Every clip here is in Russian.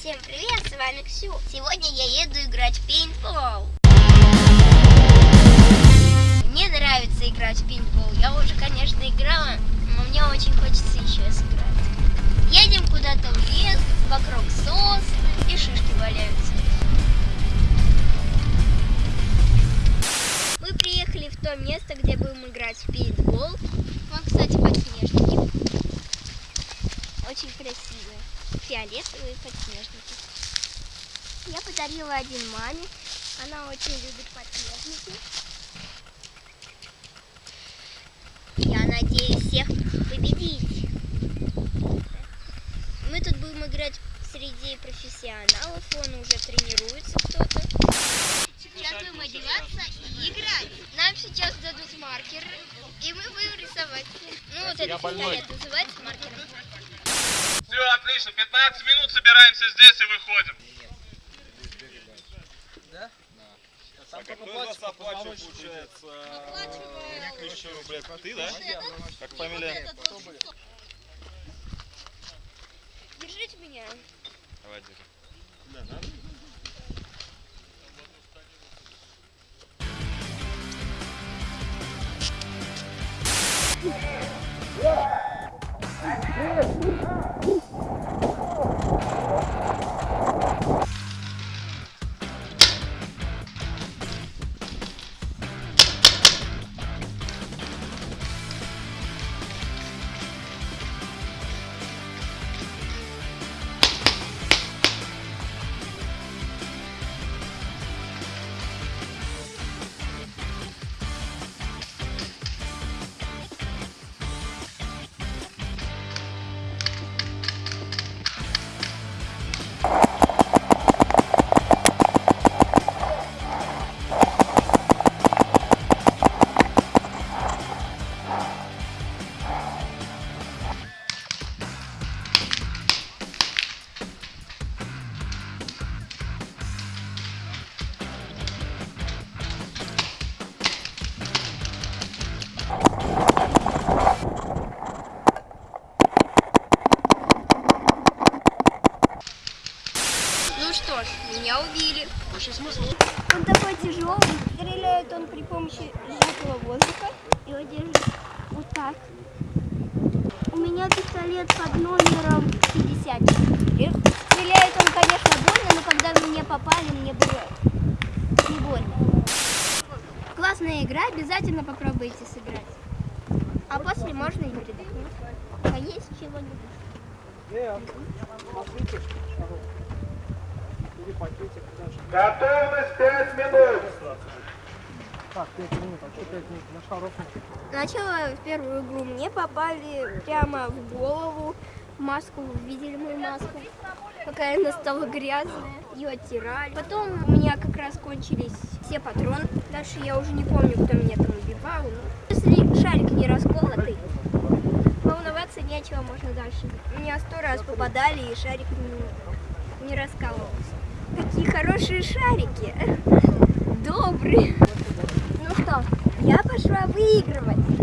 Всем привет, с вами Ксю. Сегодня я еду играть в пейнтбол. Мне нравится играть в пейнтбол. Я уже, конечно, играла, но мне очень хочется еще сыграть. Едем куда-то в лес, вокруг сосны и шишки валяются. Мы приехали в то место, где будем играть в пейнтбол. Вон, кстати, подснежники. Очень красивые. Фиолетовые подснежники. Я подарила один маме. Она очень любит подснежники. Я надеюсь всех победить. Мы тут будем играть среди профессионалов. Он уже тренируется кто-то. Сейчас будем одеваться и играть. Нам сейчас дадут маркер, и мы будем рисовать. Ну, вот этот пистолет называется маркером. Все, отлично. 15 минут собираемся здесь и выходим. Так, а кто из вас оплачивает, получается, тысячу рублей? Ты, да? Как фамилия? Держите меня. Давай, держи. Ну меня убили. Он такой тяжелый, стреляет он при помощи сжатого воздуха. Его держит вот так. У меня пистолет под номером 50. И Стреляет он, конечно, больно, но когда в меня попали, мне было не больно. Классная игра, обязательно попробуйте сыграть. А после можно и передохнуть. А есть чего-нибудь? Готовность 5 минут. Так, 5 минут, а что 5 минут? На шаров Сначала в первую игру мне попали прямо в голову маску. Видели мою маску? Какая она стала грязная. Ее оттирали. Потом у меня как раз кончились все патроны. Дальше я уже не помню, кто меня там убивал. Но если шарик не расколотый, волноваться нечего, можно дальше. Меня сто раз попадали, и шарик не, не раскалывался. Какие хорошие шарики. Добрые. Ну что, я пошла выигрывать.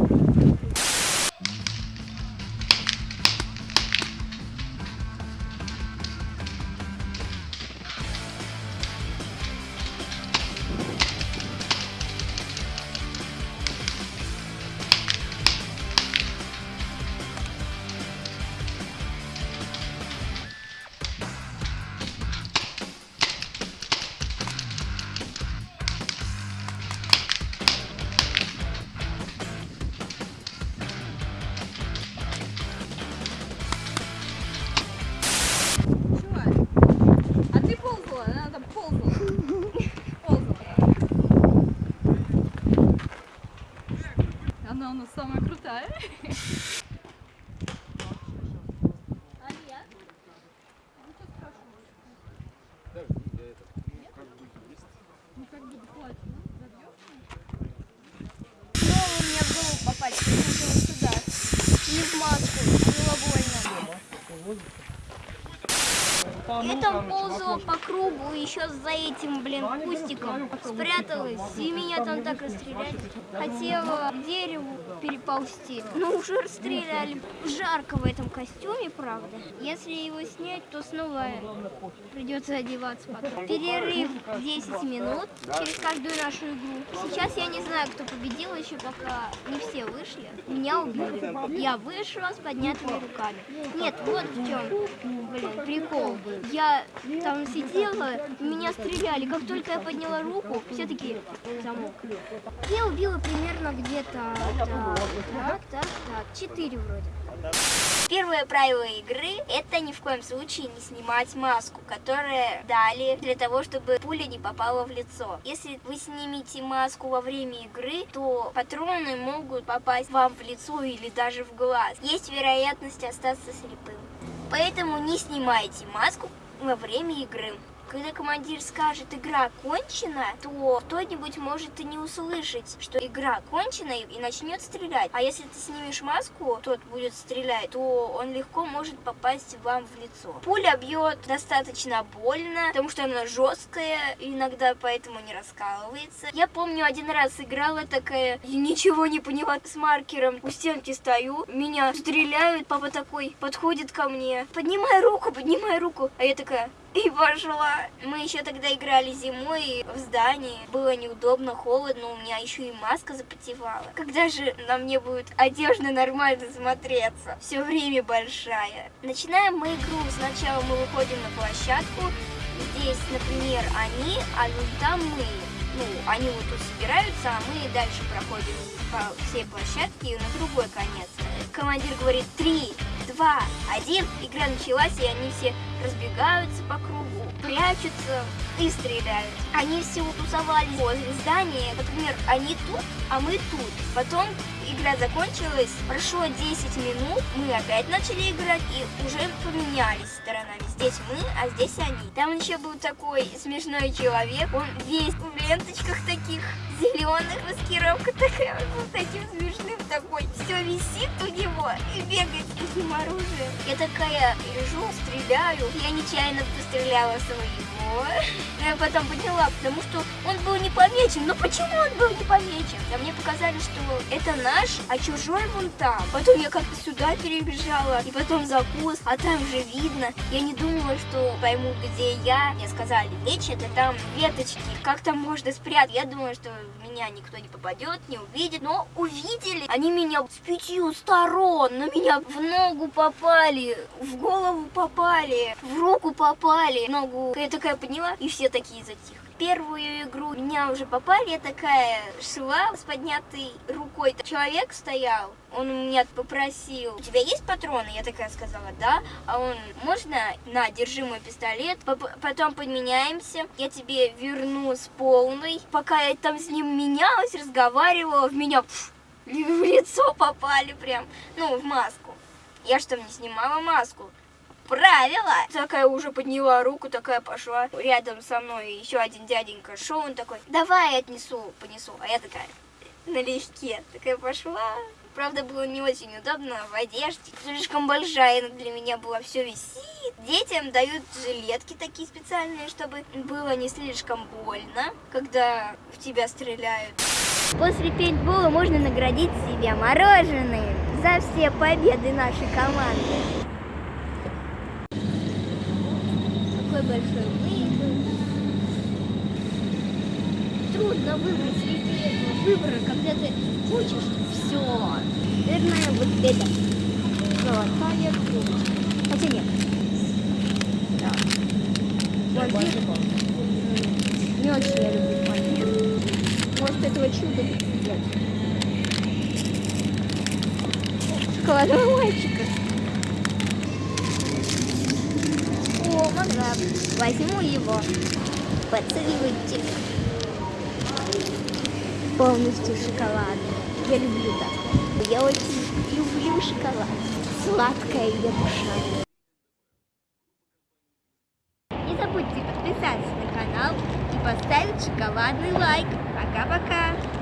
Больно. Я там ползала по кругу, еще за этим, блин, кустиком спряталась, и меня там так расстреляли. Хотела к дереву переползти, но уже расстреляли. Жарко в этом костюме, правда. Если его снять, то снова придется одеваться потом. Перерыв 10 минут через каждую нашу игру. Сейчас я не знаю, кто победил, еще пока не все вышли. Меня убили. Я вышла с поднятыми руками. Нет, вот в чем, блин, прикол. Я там сидела, меня стреляли. Как только я подняла руку, все такие замок. Я убила примерно где-то так, так, так, четыре вроде. Первое правило игры – это ни в коем случае не снимать маску, которая дали для того, чтобы пуля не попала в лицо. Если вы снимете маску во время игры, то патроны могут попасть вам в лицо или даже в глаз. Есть вероятность остаться слепым. Поэтому не снимайте маску во время игры. Когда командир скажет «игра окончена», то кто-нибудь может и не услышать, что игра окончена и начнет стрелять. А если ты снимешь маску, тот будет стрелять, то он легко может попасть вам в лицо. Пуля бьет достаточно больно, потому что она жесткая, иногда поэтому не раскалывается. Я помню, один раз играла такая, и ничего не поняла с маркером. У стенки стою, меня стреляют, папа такой подходит ко мне, поднимай руку, поднимай руку. А я такая, и пошла. Мы еще тогда играли зимой в здании. Было неудобно, холодно, у меня еще и маска запотевала. Когда же на мне будет одежда нормально смотреться? Все время большая. Начинаем мы игру. Сначала мы выходим на площадку. Здесь, например, они, а вот там мы. Ну, они вот тут собираются, а мы дальше проходим по всей площадке на другой конец. Командир говорит 3, 2, 1. Игра началась, и они все разбегаются по кругу, прячутся и стреляют. Они все тусовались возле здания. Например, они тут, а мы тут. Потом игра закончилась, прошло 10 минут, мы опять начали играть и уже поменялись сторонами. Здесь мы, а здесь они. Там еще был такой смешной человек, он весь в ленточках таких зеленых, маскировка такая вот таким смешным такой. Все висит у него и бегает с таким оружием. Я такая лежу, стреляю. Я нечаянно постреляла своего. Но я потом поняла, потому что он был не помечен. Но почему он был не помечен? А мне показали, что это наш, а чужой вон там. Потом я как-то сюда перебежала, и потом за куст, а там же видно. Я не думала, что пойму, где я. Мне сказали, лечь это там веточки. Как там можно спрятать? Я думала, что меня никто не попадет, не увидит. Но увидели. Они меня с пятью сторон. На меня в ногу попали, в голову попали, в руку попали. Ногу я такая подняла, и все такие затихли. Первую игру меня уже попали, я такая шла с поднятой рукой. Человек стоял, он у меня попросил, у тебя есть патроны? Я такая сказала, да. А он, можно? На, держи мой пистолет. Поп- Потом поменяемся, я тебе верну с полной. Пока я там с ним менялась, разговаривала, в меня пф, в лицо попали прям, ну, в маску. Я что, не снимала маску? Правила! Такая уже подняла руку, такая пошла. Рядом со мной еще один дяденька шел, он такой, давай я отнесу, понесу. А я такая, налегке, такая пошла. Правда, было не очень удобно в одежде. Слишком большая для меня была, все висит. Детям дают жилетки такие специальные, чтобы было не слишком больно, когда в тебя стреляют. После пейнтбола можно наградить себя мороженым за все победы нашей команды. Какой большой выбор. Трудно выбрать среди этого выбора, когда ты хочешь все. Наверное, вот это. Золотая трубочка. Хотя нет. Да. Вот. Не очень я люблю память. Может, этого чуда нет. Шоколадного мальчика. Возьму его. Поцелуйте. Полностью шоколадный. Я люблю так. Я очень люблю шоколад. Сладкая я душа. Не забудьте подписаться на канал и поставить шоколадный лайк. Пока-пока.